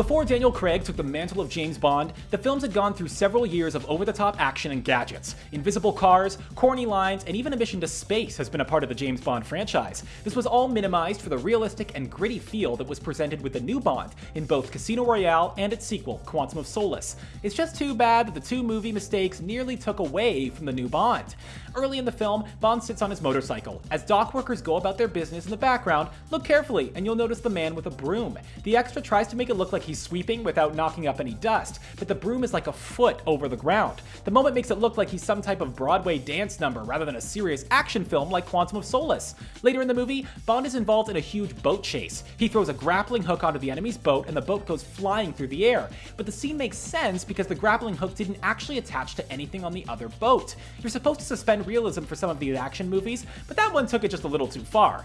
Before Daniel Craig took the mantle of James Bond, the films had gone through several years of over-the-top action and gadgets. Invisible cars, corny lines, and even a mission to space has been a part of the James Bond franchise. This was all minimized for the realistic and gritty feel that was presented with the new Bond in both Casino Royale and its sequel, Quantum of Solace. It's just too bad that the two movie mistakes nearly took away from the new Bond. Early in the film, Bond sits on his motorcycle. As dock workers go about their business in the background, look carefully and you'll notice the man with a broom. The extra tries to make it look like he's sweeping without knocking up any dust, but the broom is like a foot over the ground. The moment makes it look like he's some type of Broadway dance number rather than a serious action film like Quantum of Solace. Later in the movie, Bond is involved in a huge boat chase. He throws a grappling hook onto the enemy's boat and the boat goes flying through the air. But the scene makes sense because the grappling hook didn't actually attach to anything on the other boat. You're supposed to suspend realism for some of these action movies, but that one took it just a little too far.